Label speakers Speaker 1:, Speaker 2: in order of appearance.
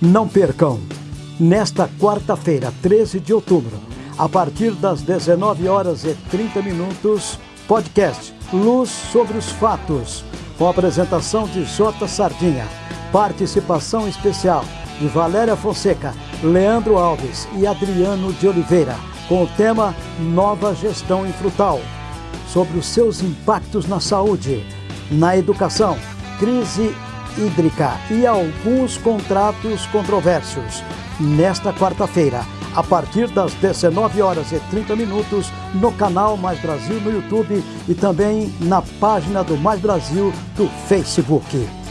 Speaker 1: Não percam, nesta quarta-feira, 13 de outubro, a partir das 19 horas e 30 minutos, podcast Luz sobre os Fatos, com apresentação de J. Sardinha, participação especial de Valéria Fonseca, Leandro Alves e Adriano de Oliveira, com o tema Nova Gestão em Frutal, sobre os seus impactos na saúde, na educação, crise hídrica e alguns contratos controversos. Nesta quarta-feira, a partir das 19 horas e 30 minutos, no canal Mais Brasil no YouTube e também na página do Mais Brasil do Facebook.